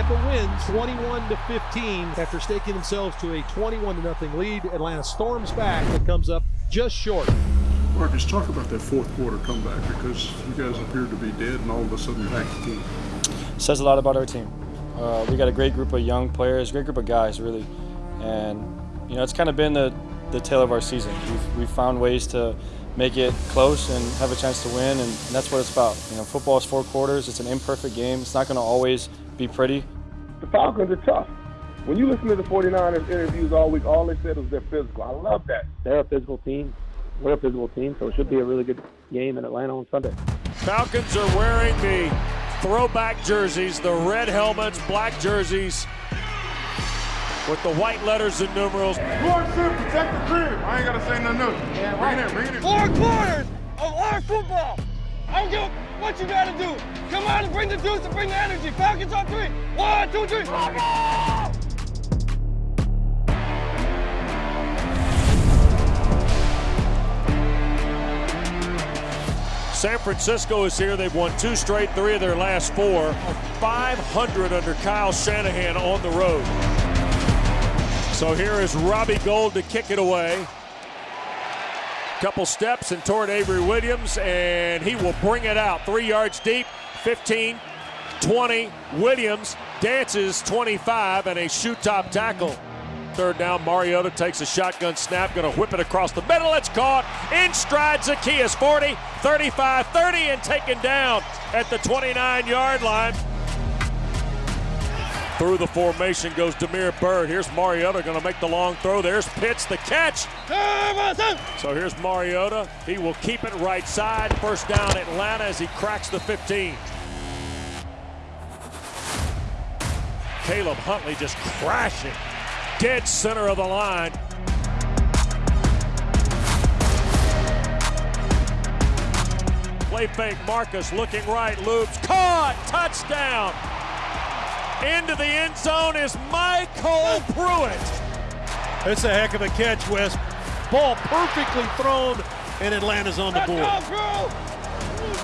Tampa wins 21 to 15 after staking themselves to a 21 to nothing lead. Atlanta storms back but comes up just short. Marcus, talk about that fourth quarter comeback because you guys appeared to be dead and all of a sudden you're back again. Says a lot about our team. Uh, we got a great group of young players, great group of guys, really, and you know it's kind of been the the tale of our season. We've, we've found ways to make it close and have a chance to win, and that's what it's about. You know, football is four quarters. It's an imperfect game. It's not going to always be pretty. The Falcons are tough. When you listen to the 49ers interviews all week, all they said was they're physical. I love that. They're a physical team. We're a physical team, so it should be a really good game in Atlanta on Sunday. Falcons are wearing the throwback jerseys, the red helmets, black jerseys with the white letters and numerals. Lord should protect the crib. I ain't gotta say nothing else. Yeah, bring it in, bring it in. Four quarters of our football. I don't give what you gotta do. Come on and bring the juice and bring the energy. Falcons on three. One, two, three. San Francisco is here. They've won two straight, three of their last four. 500 under Kyle Shanahan on the road. So here is Robbie Gould to kick it away. Couple steps and toward Avery Williams, and he will bring it out. Three yards deep, 15, 20. Williams dances 25 and a shoot top tackle. Third down, Mariota takes a shotgun snap, going to whip it across the middle. It's caught in stride. Zaccheaus 40, 35, 30, and taken down at the 29 yard line. Through the formation goes Damiere Byrd. Here's Mariota going to make the long throw. There's Pitts, the catch. So here's Mariota. He will keep it right side. First down Atlanta as he cracks the 15. Caleb Huntley just crashing. Dead center of the line. Play fake Marcus looking right, loops, caught, touchdown. Into the end zone is MyCole Pruitt. That's a heck of a catch, Wes. Ball perfectly thrown, and Atlanta's on the board. Let's go,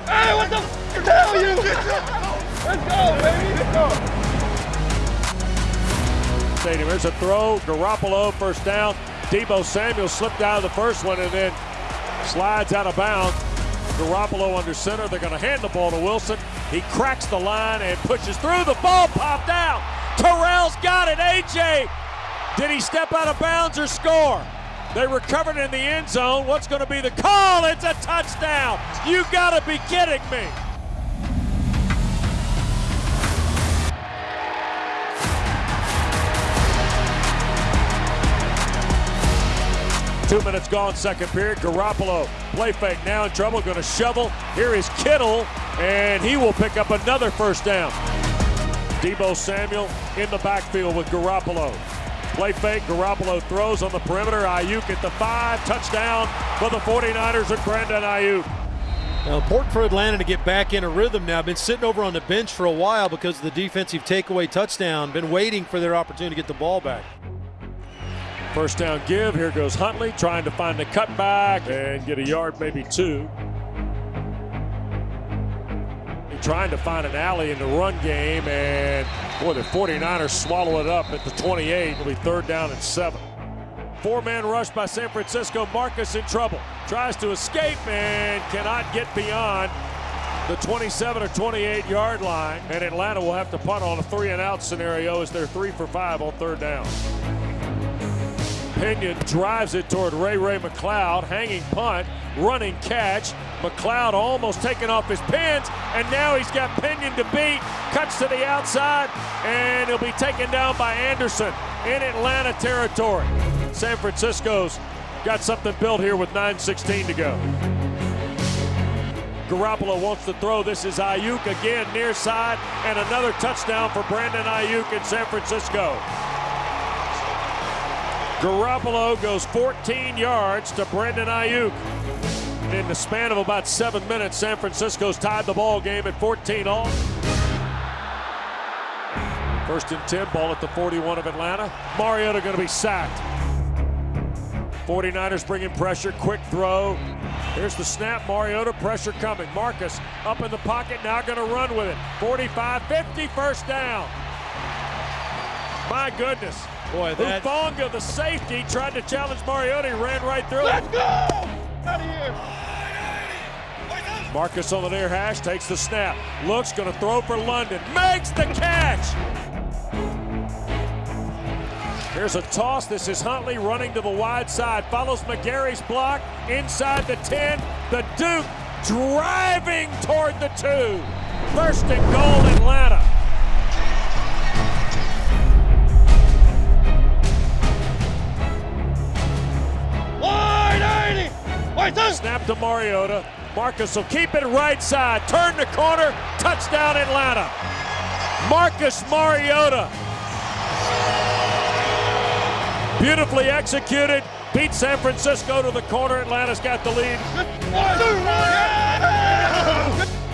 Hey, what the f hell you? Let's go, baby. Let's go. Stadium. There's a throw. Garoppolo first down. Deebo Samuel slipped out of the first one and then slides out of bounds. Garoppolo under center. They're going to hand the ball to Wilson. He cracks the line and pushes through. The ball popped out. Terrell's got it. AJ, did he step out of bounds or score? They recovered in the end zone. What's going to be the call? It's a touchdown. You got to be kidding me. Two minutes gone, second period. Garoppolo, play fake, now in trouble, going to shovel. Here is Kittle, and he will pick up another first down. Deebo Samuel in the backfield with Garoppolo. Play fake, Garoppolo throws on the perimeter. Aiyuk at the five, touchdown for the 49ers and Brandon Aiyuk. Now, important for Atlanta to get back in a rhythm now. Been sitting over on the bench for a while because of the defensive takeaway touchdown. Been waiting for their opportunity to get the ball back. First down give. Here goes Huntley trying to find the cutback and get a yard, maybe two. Trying to find an alley in the run game, and boy, the 49ers swallow it up at the 28. It'll be third down and seven. Four man rush by San Francisco. Marcus in trouble. Tries to escape and cannot get beyond the 27 or 28 yard line. And Atlanta will have to punt on a three and out scenario as they're three for five on third down. Pinion drives it toward Ray Ray McCloud. Hanging punt, running catch. McCloud almost taken off his pins, and now he's got Pinion to beat. Cuts to the outside, and he'll be taken down by Anderson in Atlanta territory. San Francisco's got something built here with 9.16 to go. Garoppolo wants to throw. This is Aiyuk again near side, and another touchdown for Brandon Aiyuk in San Francisco. Garoppolo goes 14 yards to Brandon Aiyuk. In the span of about seven minutes, San Francisco's tied the ball game at 14 all. First and 10, ball at the 41 of Atlanta. Mariota going to be sacked. 49ers bringing pressure, quick throw. Here's the snap, Mariota, pressure coming. Marcus up in the pocket, now going to run with it. 45 50, first down. My goodness. Boy, that Hufanga, the safety, tried to challenge Mariota. He ran right through it. Let's it. go! Out of here. Marcus on the near hash takes the snap. Looks, going to throw for London. Makes the catch. Here's a toss. This is Huntley running to the wide side. Follows McGary's block inside the 10. The Duke driving toward the two. First and goal, Atlanta. Snap to Mariota. Marcus will keep it right side. Turn the corner. Touchdown, Atlanta. Marcus Mariota. Beautifully executed. Beat San Francisco to the corner. Atlanta's got the lead. One, two, one.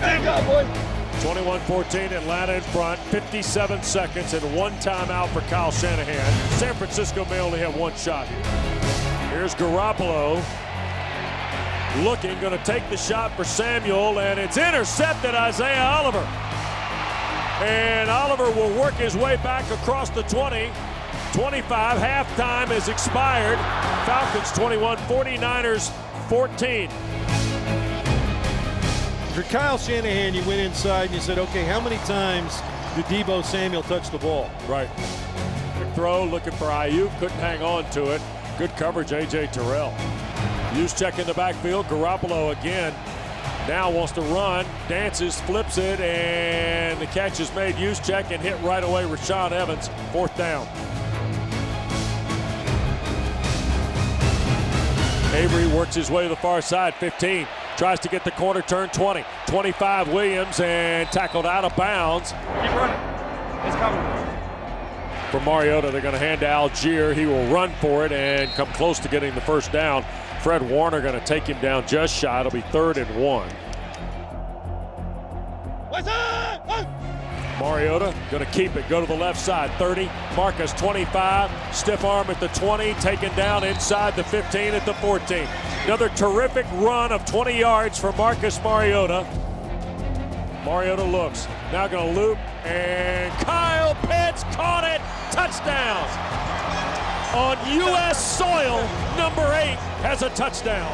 Good job, boys. 21-14, Atlanta in front. 57 seconds and one timeout for Kyle Shanahan. San Francisco may only have one shot. Here's Garoppolo. Looking, going to take the shot for Samuel, and it's intercepted Isaiah Oliver. And Oliver will work his way back across the 20. 25, halftime is expired. Falcons 21, 49ers 14. For Kyle Shanahan, you went inside and you said, okay, how many times did Deebo Samuel touch the ball? Right. Quick throw, looking for IU, couldn't hang on to it. Good coverage, A.J. Terrell. Check in the backfield. Garoppolo again. Now wants to run, dances, flips it, and the catch is made. Check and hit right away. Rashaan Evans, fourth down. Avery works his way to the far side, 15. Tries to get the corner turn 20. 25 Williams and tackled out of bounds. Keep running. It's coming. For Mariota, they're going to hand to Allgeier. He will run for it and come close to getting the first down. Fred Warner going to take him down just shy. It'll be third and one. Mariota going to keep it, go to the left side. 30. Marcus 25. Stiff arm at the 20. Taken down inside the 15 at the 14. Another terrific run of 20 yards for Marcus Mariota. Mariota looks. Now going to loop. And Kyle Pitts caught it. Touchdown. On U.S. soil, number eight has a touchdown.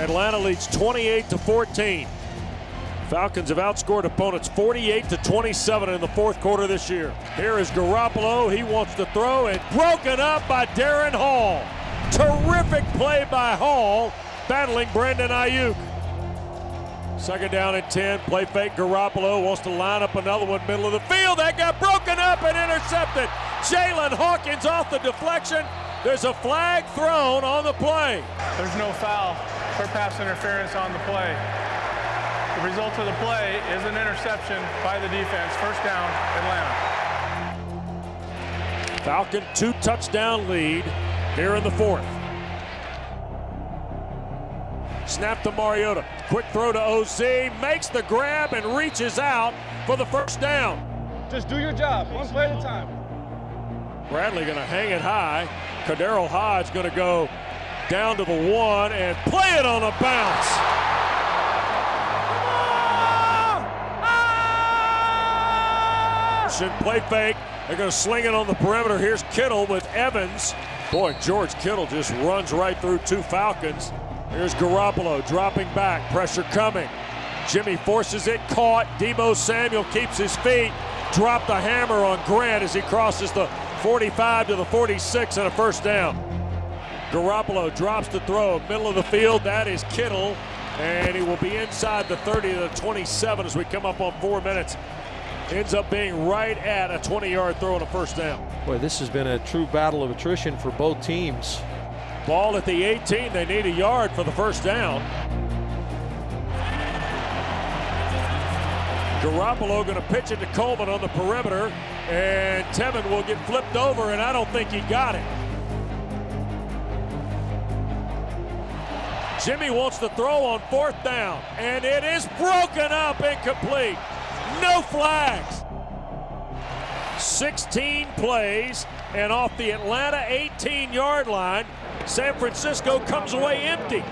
Atlanta leads 28 to 14. Falcons have outscored opponents 48 to 27 in the fourth quarter this year. Here is Garoppolo. He wants to throw and broken up by Darren Hall. Terrific play by Hall, battling Brandon Aiyuk. Second down and 10. Play fake. Garoppolo wants to line up another one middle of the field. That got broken up and intercepted. Jaylinn Hawkins off the deflection. There's a flag thrown on the play. There's no foul for pass interference on the play. The result of the play is an interception by the defense. First down, Atlanta. Falcon two touchdown lead here in the fourth. Snap to Mariota. Quick throw to OZ. Makes the grab and reaches out for the first down. Just do your job. One play at a time. Bradley going to hang it high. KhaDarel Hodge going to go down to the one and play it on a bounce. Play fake. They're going to sling it on the perimeter. Here's Kittle with Evans. Boy, George Kittle just runs right through two Falcons. Here's Garoppolo dropping back. Pressure coming. Jimmy forces it. Caught. Deebo Samuel keeps his feet. Drop the hammer on Grant as he crosses the 45 to the 46 and a first down. Garoppolo drops the throw, middle of the field. That is Kittle, and he will be inside the 30 to the 27 as we come up on four minutes. Ends up being right at a 20-yard throw and a first down. Boy, this has been a true battle of attrition for both teams. Ball at the 18. They need a yard for the first down. Garoppolo going to pitch it to Coleman on the perimeter, and Tevin will get flipped over, and I don't think he got it. Jimmy wants to throw on fourth down, and it is broken up incomplete. No flags. 16 plays, and off the Atlanta 18 yard line, San Francisco comes away empty.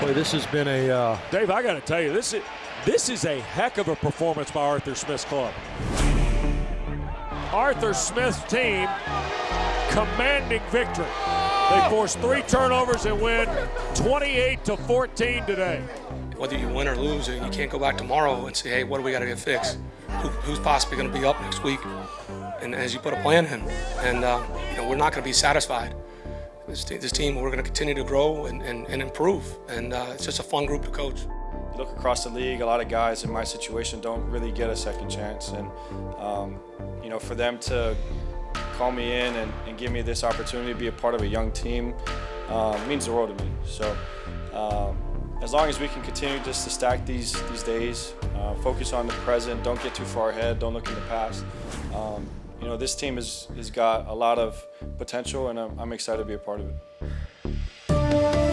Boy, this has been a. Uh, Dave, I got to tell you, this is, this is a heck of a performance by Arthur Smith's club. Arthur Smith's team commanding victory. They force three turnovers and win 28 to 14 today. Whether you win or lose, and you can't go back tomorrow and say, hey, what do we got to get fixed? Who, who's possibly going to be up next week? And as you put a plan in, and uh, you know, we're not going to be satisfied. This, this team, we're going to continue to grow and, and, and improve, and uh, it's just a fun group to coach. You look across the league, a lot of guys in my situation don't really get a second chance. And, um, you know, for them to call me in and, and, give me this opportunity to be a part of a young team uh, means the world to me. So um, as long as we can continue just to stack these, these days, uh, focus on the present, don't get too far ahead, don't look in the past. Um, you know, this team has, has got a lot of potential and I'm, I'm excited to be a part of it.